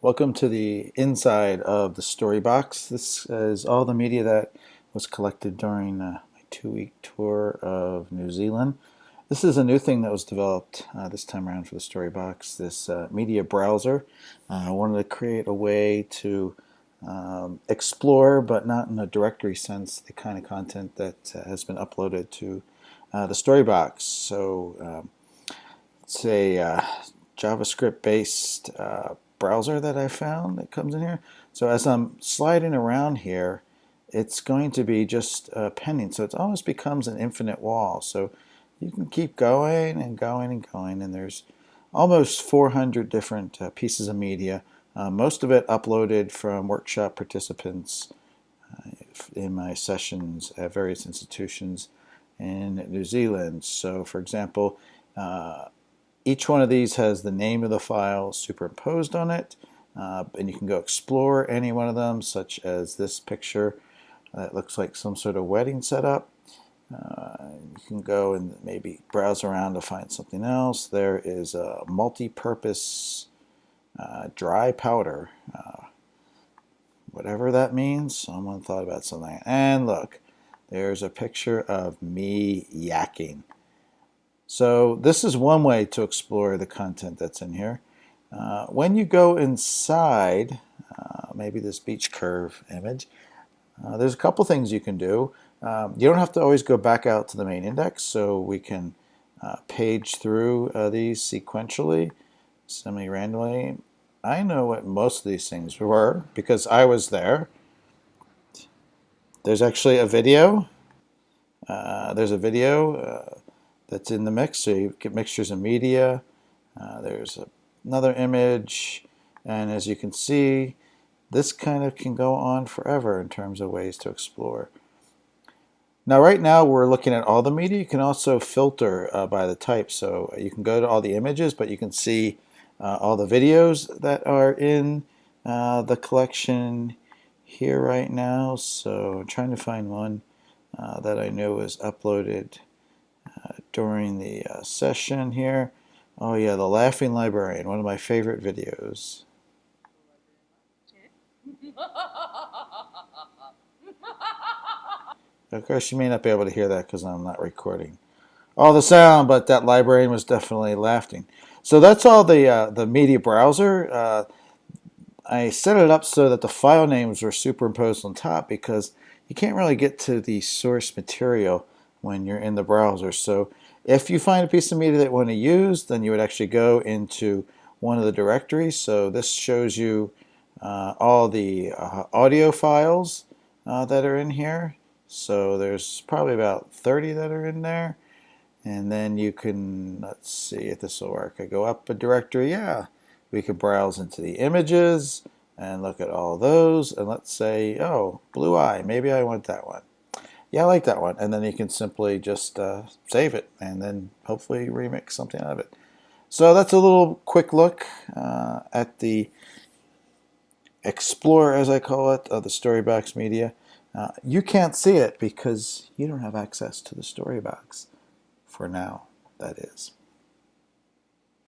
Welcome to the inside of the Storybox. This is all the media that was collected during uh, my two-week tour of New Zealand. This is a new thing that was developed uh, this time around for the Storybox, this uh, media browser. Uh, I wanted to create a way to um, explore, but not in a directory sense, the kind of content that uh, has been uploaded to uh, the Storybox. So um, it's a JavaScript-based browser that I found that comes in here. So as I'm sliding around here, it's going to be just uh, pending. So it almost becomes an infinite wall. So you can keep going and going and going. And there's almost 400 different uh, pieces of media. Uh, most of it uploaded from workshop participants uh, in my sessions at various institutions in New Zealand. So for example, uh, each one of these has the name of the file superimposed on it, uh, and you can go explore any one of them, such as this picture that looks like some sort of wedding setup. Uh, you can go and maybe browse around to find something else. There is a multi-purpose uh, dry powder, uh, whatever that means. Someone thought about something. And look, there's a picture of me yakking. So this is one way to explore the content that's in here. Uh, when you go inside, uh, maybe this beach curve image, uh, there's a couple things you can do. Um, you don't have to always go back out to the main index, so we can uh, page through uh, these sequentially, semi-randomly. I know what most of these things were because I was there. There's actually a video. Uh, there's a video that's in the mix. So you get mixtures of media. Uh, there's a, another image. And as you can see, this kind of can go on forever in terms of ways to explore. Now right now we're looking at all the media. You can also filter uh, by the type. So you can go to all the images, but you can see uh, all the videos that are in uh, the collection here right now. So I'm trying to find one uh, that I know was uploaded during the uh, session here. Oh yeah, The Laughing Librarian, one of my favorite videos. Of course, you may not be able to hear that because I'm not recording all the sound, but that librarian was definitely laughing. So that's all the uh, the media browser. Uh, I set it up so that the file names were superimposed on top because you can't really get to the source material when you're in the browser. So if you find a piece of media that you want to use, then you would actually go into one of the directories. So this shows you uh, all the uh, audio files uh, that are in here. So there's probably about 30 that are in there. And then you can, let's see if this will work. I go up a directory, yeah. We could browse into the images and look at all those. And let's say, oh, blue eye, maybe I want that one yeah, I like that one. And then you can simply just uh, save it and then hopefully remix something out of it. So that's a little quick look uh, at the Explorer, as I call it, of the Storybox Media. Uh, you can't see it because you don't have access to the Storybox for now, that is.